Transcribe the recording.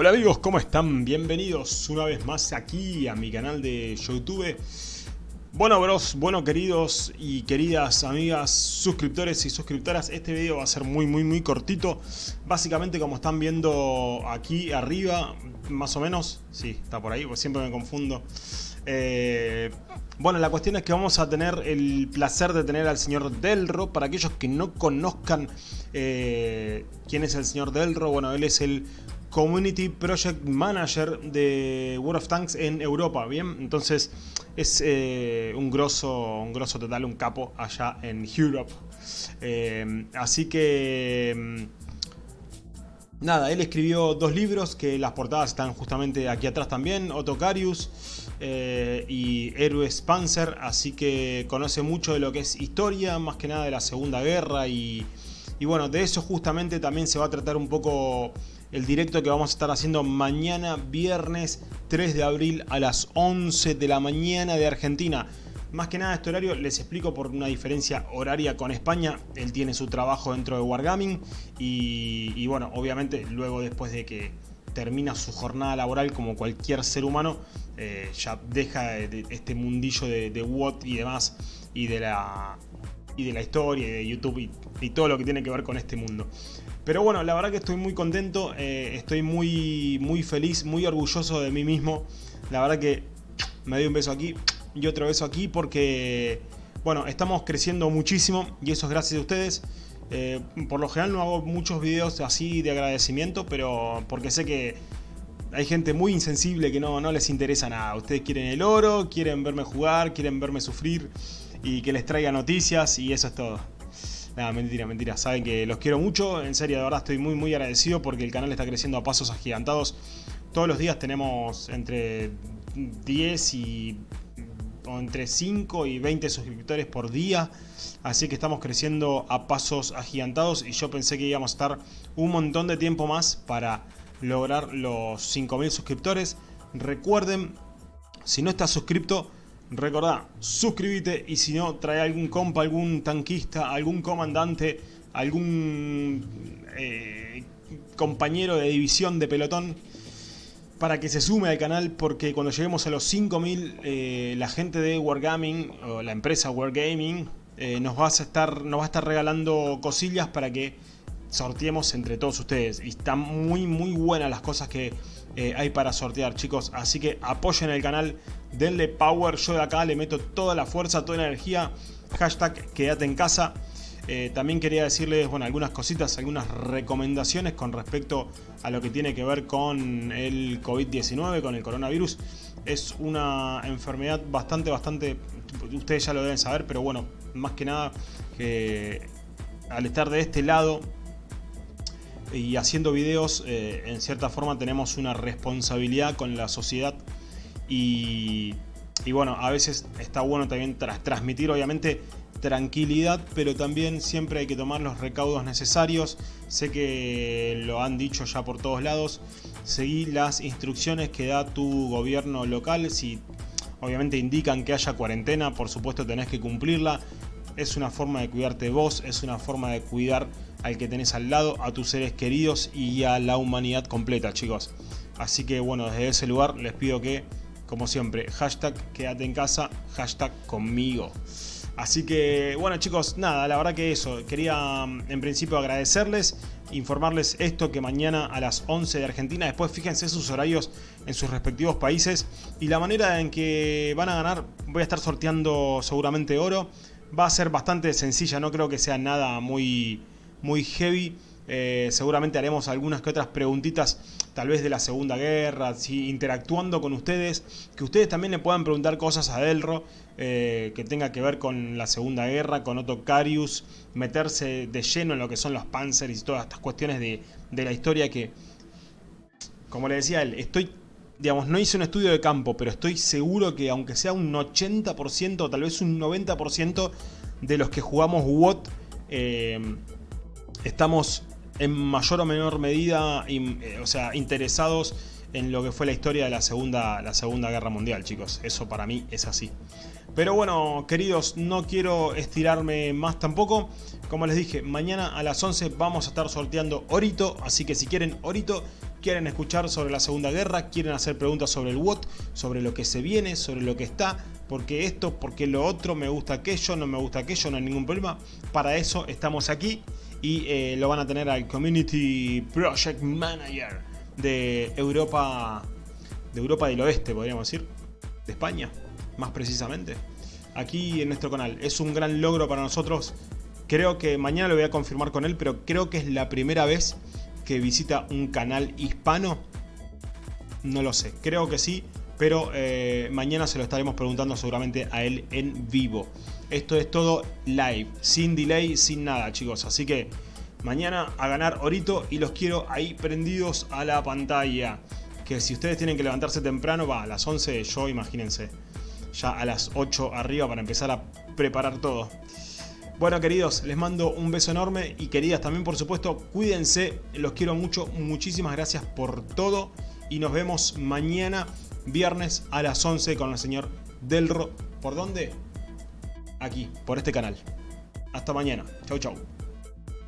Hola amigos, ¿cómo están? Bienvenidos una vez más aquí a mi canal de Youtube. Bueno bros, bueno queridos y queridas amigas, suscriptores y suscriptoras, este video va a ser muy muy muy cortito. Básicamente como están viendo aquí arriba, más o menos, sí, está por ahí, pues siempre me confundo. Eh, bueno, la cuestión es que vamos a tener el placer de tener al señor Delro. Para aquellos que no conozcan eh, quién es el señor Delro, bueno, él es el Community Project Manager de World of Tanks en Europa, ¿bien? Entonces es eh, un grosso, un grosso total, un capo allá en Europe. Eh, así que... Mm, nada, él escribió dos libros que las portadas están justamente aquí atrás también, Otocarius eh, y Héroes Panzer, así que conoce mucho de lo que es historia, más que nada de la Segunda Guerra y, y bueno, de eso justamente también se va a tratar un poco el directo que vamos a estar haciendo mañana viernes 3 de abril a las 11 de la mañana de Argentina. Más que nada este horario les explico por una diferencia horaria con España. Él tiene su trabajo dentro de Wargaming y, bueno, obviamente luego después de que termina su jornada laboral como cualquier ser humano, eh, ya deja este mundillo de, de WOT y demás y de la, y de la historia y de YouTube y todo lo que tiene que ver con este mundo. Pero bueno, la verdad que estoy muy contento, eh, estoy muy, muy feliz, muy orgulloso de mí mismo. La verdad que me doy un beso aquí y otro beso aquí porque, bueno, estamos creciendo muchísimo y eso es gracias a ustedes. Eh, por lo general no hago muchos videos así de agradecimiento, pero porque sé que hay gente muy insensible que no, no les interesa nada. Ustedes quieren el oro, quieren verme jugar, quieren verme sufrir y que les traiga noticias y eso es todo. Nada, mentira, mentira. Saben que los quiero mucho. En serio, de verdad estoy muy, muy agradecido porque el canal está creciendo a pasos agigantados. Todos los días tenemos entre 10 y... O entre 5 y 20 suscriptores por día. Así que estamos creciendo a pasos agigantados. Y yo pensé que íbamos a estar un montón de tiempo más para lograr los 5.000 suscriptores. Recuerden, si no estás suscrito Recordá, suscríbete y si no, trae algún compa, algún tanquista, algún comandante, algún eh, compañero de división de pelotón para que se sume al canal porque cuando lleguemos a los 5000 eh, la gente de Wargaming o la empresa Wargaming eh, nos, va a estar, nos va a estar regalando cosillas para que sorteemos entre todos ustedes. Y están muy muy buenas las cosas que eh, hay para sortear chicos. Así que apoyen el canal denle power. Yo de acá le meto toda la fuerza toda la energía. Hashtag quédate en casa. Eh, también quería decirles bueno algunas cositas algunas recomendaciones con respecto a lo que tiene que ver con el COVID-19 con el coronavirus. Es una enfermedad bastante bastante ustedes ya lo deben saber pero bueno más que nada que al estar de este lado y haciendo videos eh, en cierta forma tenemos una responsabilidad con la sociedad y, bueno, a veces está bueno también transmitir obviamente tranquilidad, pero también siempre hay que tomar los recaudos necesarios. Sé que lo han dicho ya por todos lados. Seguí las instrucciones que da tu gobierno local. Si obviamente indican que haya cuarentena, por supuesto tenés que cumplirla. Es una forma de cuidarte vos, es una forma de cuidar al que tenés al lado, a tus seres queridos y a la humanidad completa, chicos. Así que bueno, desde ese lugar les pido que, como siempre, hashtag quédate en casa, hashtag conmigo. Así que bueno chicos, nada, la verdad que eso, quería mm, en principio agradecerles, informarles esto que mañana a las 11 de Argentina, después fíjense sus horarios en sus respectivos países y la manera en que van a ganar, voy a estar sorteando seguramente oro, va a ser bastante sencilla, no creo que sea nada muy muy heavy. Eh, seguramente haremos algunas que otras preguntitas, tal vez de la Segunda Guerra, interactuando con ustedes, que ustedes también le puedan preguntar cosas a Delro eh, que tenga que ver con la Segunda Guerra, con Otto Carius, meterse de lleno en lo que son los Panzers y todas estas cuestiones de, de la historia que, como le decía él, estoy digamos, no hice un estudio de campo, pero estoy seguro que aunque sea un 80%, tal vez un 90% de los que jugamos WOT, eh, estamos en mayor o menor medida eh, o sea, interesados en lo que fue la historia de la segunda, la segunda Guerra Mundial, chicos. Eso para mí es así. Pero bueno, queridos, no quiero estirarme más tampoco. Como les dije, mañana a las 11 vamos a estar sorteando Orito. Así que si quieren Orito, quieren escuchar sobre la Segunda Guerra, quieren hacer preguntas sobre el WOT, sobre lo que se viene, sobre lo que está, porque esto, porque lo otro, me gusta aquello, no me gusta aquello, no hay ningún problema. Para eso estamos aquí y eh, lo van a tener al Community Project Manager de Europa, de Europa del Oeste, podríamos decir, de España, más precisamente. Aquí en nuestro canal. Es un gran logro para nosotros. Creo que mañana lo voy a confirmar con él, pero creo que es la primera vez que visita un canal hispano? No lo sé, creo que sí, pero eh, mañana se lo estaremos preguntando seguramente a él en vivo. Esto es todo live, sin delay, sin nada chicos, así que mañana a ganar orito y los quiero ahí prendidos a la pantalla. Que si ustedes tienen que levantarse temprano, va a las 11, yo imagínense, ya a las 8 arriba para empezar a preparar todo. Bueno queridos, les mando un beso enorme y queridas también por supuesto, cuídense, los quiero mucho, muchísimas gracias por todo y nos vemos mañana viernes a las 11 con el señor Delro. ¿Por dónde? Aquí, por este canal. Hasta mañana. Chau chau.